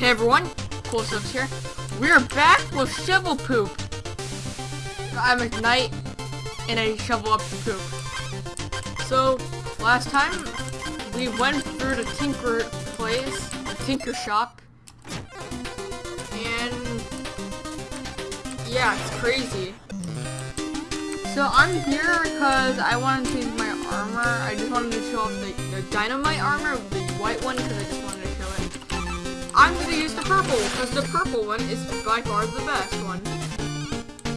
Hey everyone, Cool Subs here. We're back with shovel poop. I'm Ignite, and I shovel up the poop. So, last time, we went through the Tinker place, the Tinker shop, and yeah, it's crazy. So I'm here because I want to change my armor. I just wanted to show off the, the dynamite armor, the white one, because I just I'm gonna use the purple, because the purple one is by far the best one.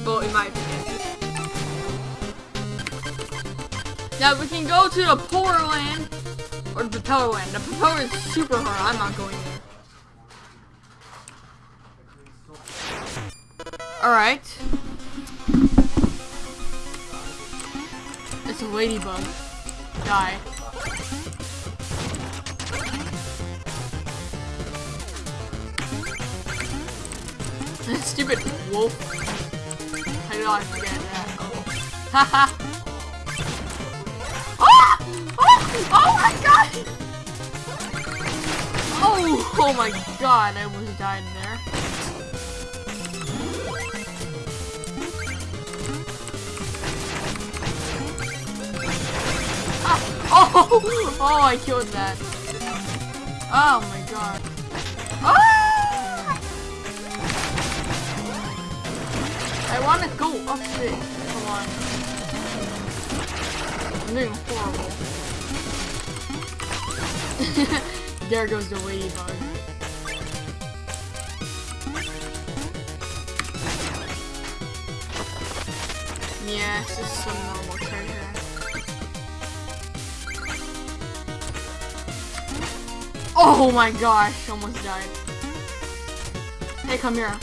Well, in my opinion. Now we can go to the polar land, or the propeller land. The propeller is super hard, I'm not going there. Alright. It's a ladybug. Die. Stupid wolf. How did I forget that? Oh. Haha. oh! oh! Oh my god! Oh! Oh my god, I almost died there. Ah! Oh! Oh, I killed that. Oh my god. I wanna go up it. Come on. I'm doing horrible. there goes the ladybug. Yeah, it's just some normal treasure. Oh my gosh, almost died. Hey, come here.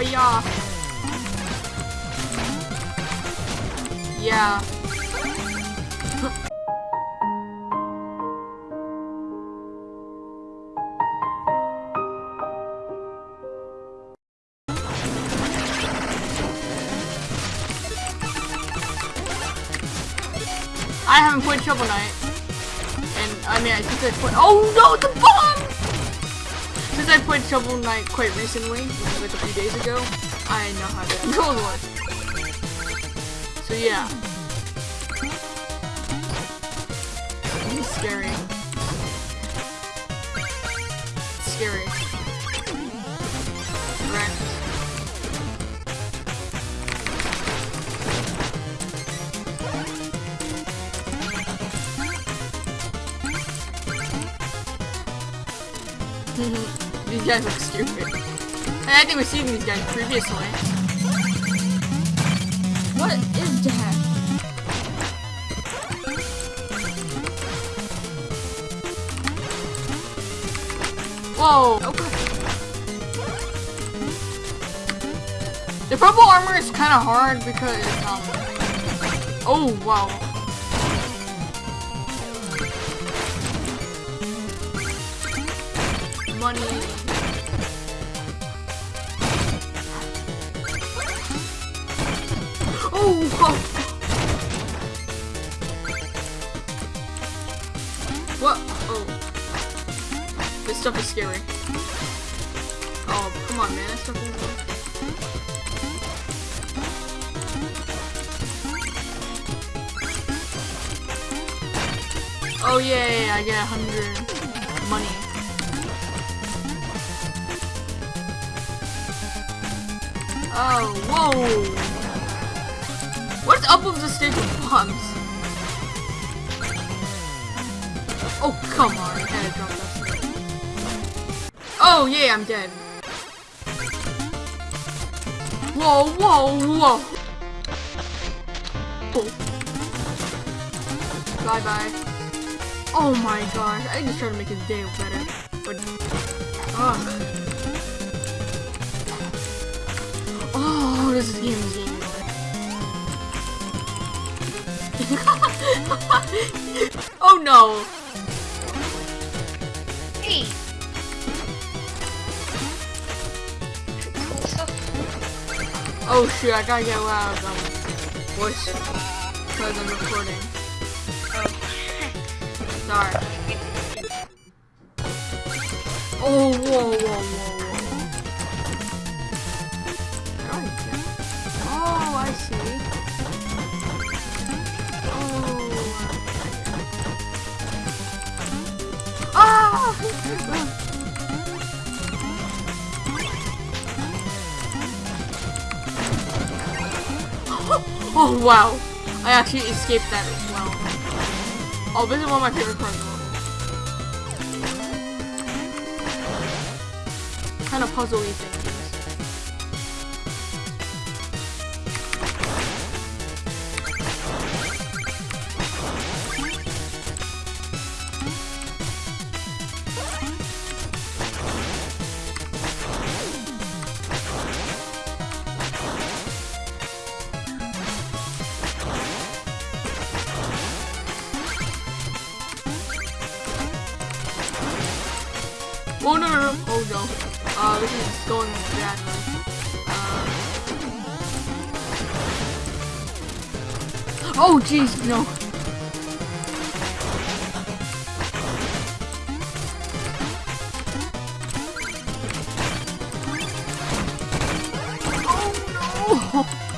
Oh yeah. Yeah. I haven't played Shovel Knight. And, I mean, I since I played- Oh no, the bomb! I played Shovel Knight quite recently, like a few days ago, I know how to control the one. So yeah. Scary. Scary. Guys look stupid. And I think we've seen these guys previously. What is that? Whoa! Okay. The purple armor is kind of hard because, um... Oh, wow. Money. Oh, oh. What? Oh. This stuff is scary. Oh, come on, man. This stuff is... Oh, yay, I get a hundred money. Oh, whoa! Up with the stage of bombs? Oh, come on. I to drop. Oh, yeah, I'm dead. Whoa, whoa, whoa. Oh. Bye bye. Oh my gosh, I just tried to make his day better. But, ugh. Oh, this is game game. oh no! Hey. Oh shoot, I gotta get out of um, voice because I'm recording. Oh. Sorry. Oh, whoa, whoa, whoa, Oh wow! I actually escaped that as well. Oh, this is one of my favorite parts. Kind of puzzly things. Uh, this is going. Uh... Oh jeez, no! Oh no!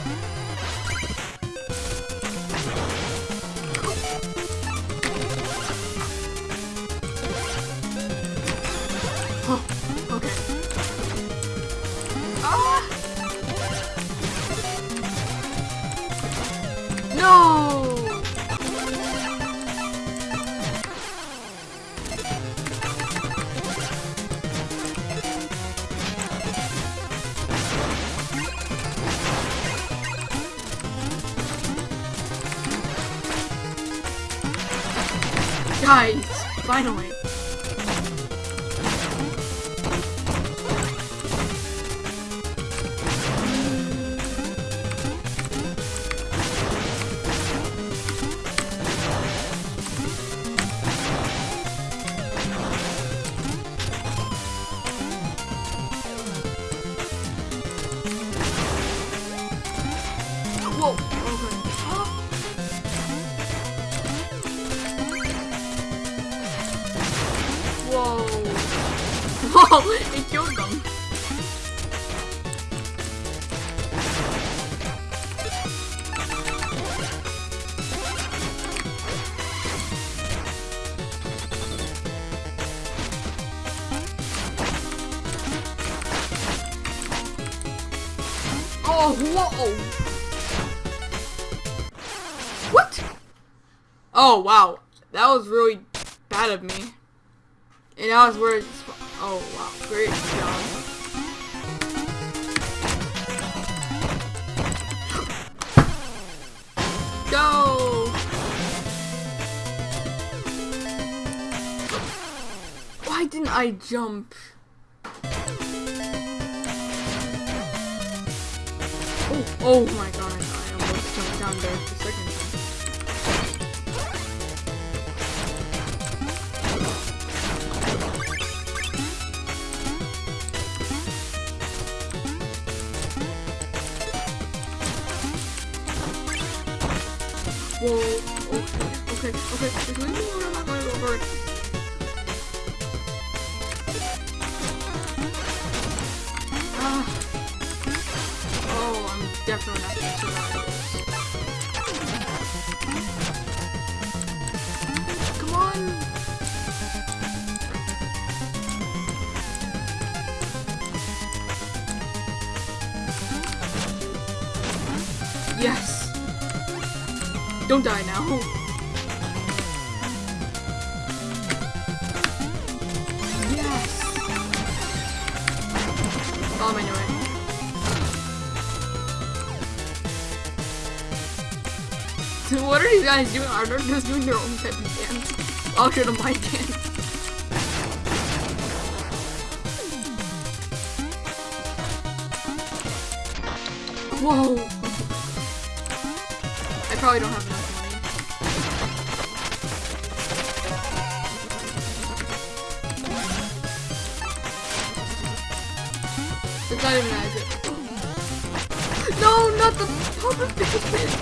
Guys, finally. It killed them. Oh, whoa! What? Oh, wow. That was really bad of me. And that was where. Oh, wow. Great job. Go! Why didn't I jump? Oh, oh my god, I almost jumped down there for a second Whoa, okay, okay, okay, leave me alone, I'm not gonna go for it. Ah. Oh, I'm definitely not gonna survive what are these guys doing? Are they just doing their own type of dance? Welcome to my dance. Whoa! I probably don't have enough money. It's not even as it. No, not the puppet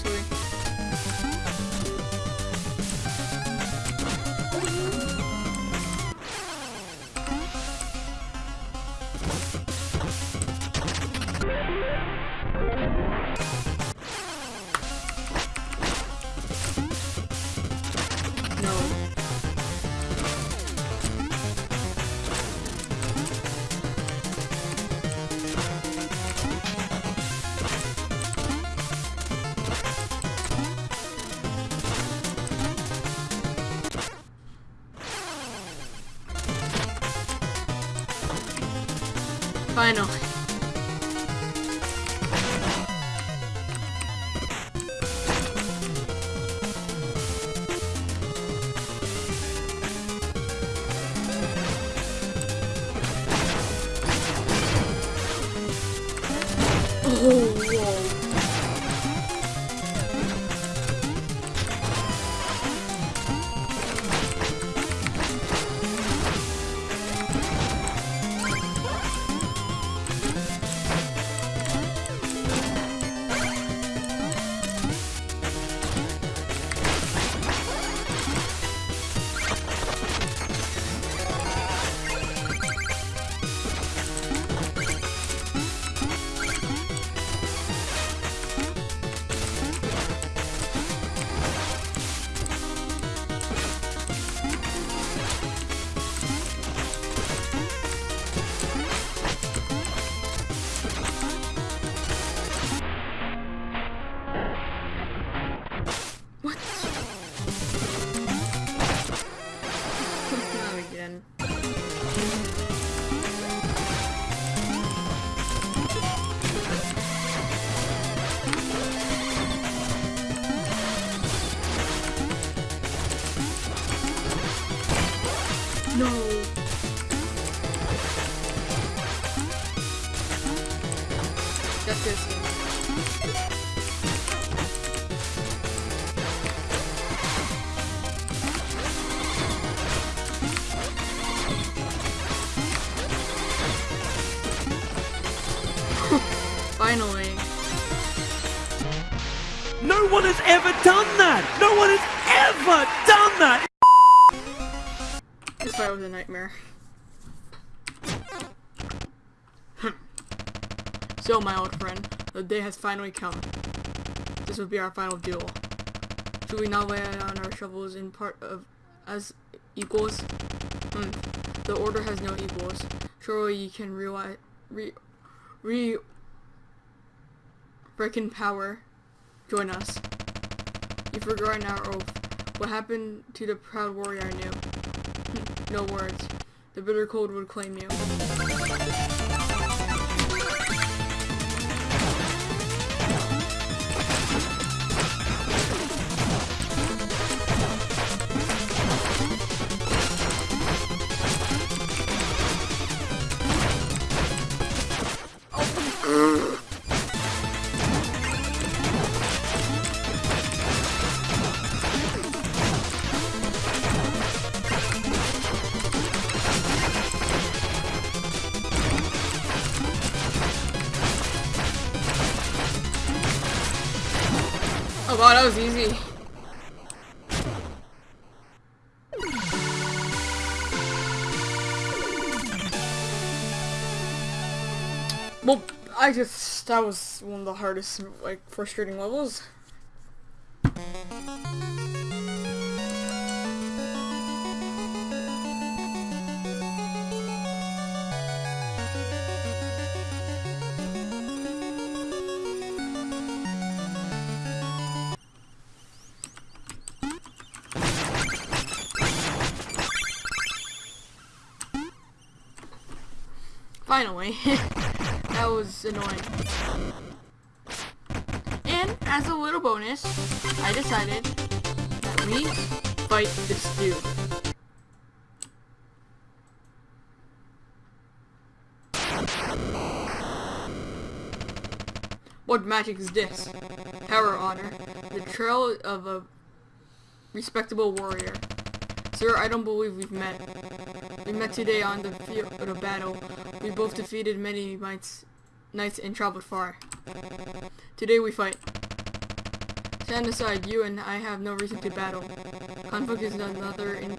Finally. Ever done that! No one has ever done that! This fight was a nightmare. so, my old friend, the day has finally come. This will be our final duel. Should we not lay down our shovels in part of as equals? Hmm. The order has no equals. Surely you can realize re re reckon power. Join us. You forgot our oath. What happened to the proud warrior I knew? No words. The bitter cold would claim you. Oh wow, that was easy. Well, I just that was one of the hardest, like, frustrating levels. Finally. that was annoying. And as a little bonus, I decided that we fight this dude. What magic is this? Power honor. The trail of a respectable warrior. Sir, I don't believe we've met. We met today on the field of battle. We both defeated many knights, knights and traveled far. Today we fight. Stand aside, you and I have no reason to battle. Conflict is another in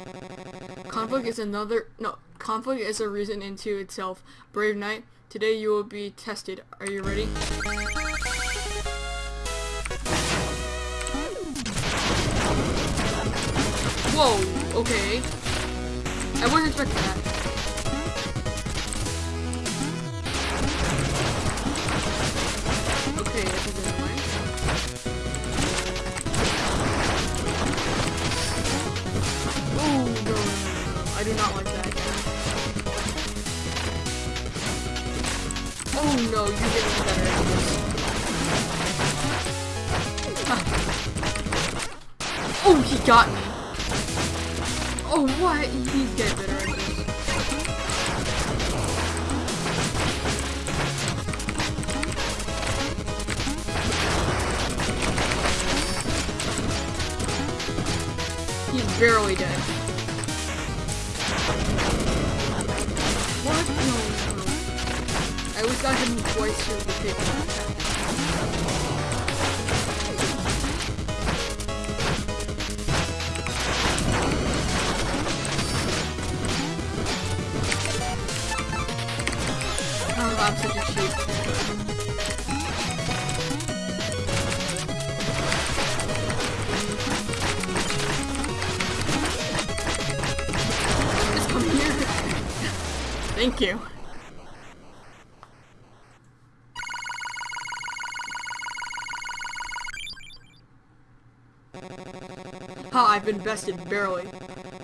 conflict is another no conflict is a reason into itself. Brave knight, today you will be tested. Are you ready? Whoa, okay. I wasn't expecting that. I do not like that. Oh no, you get me better at this. Oh, he got me. Oh, what? He's getting better. He's barely dead. I always got him twice through the paper. Oh. Thank you. Ha, I've been bested, barely.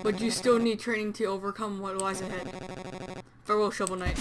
But you still need training to overcome what lies ahead. Farewell, Shovel Knight.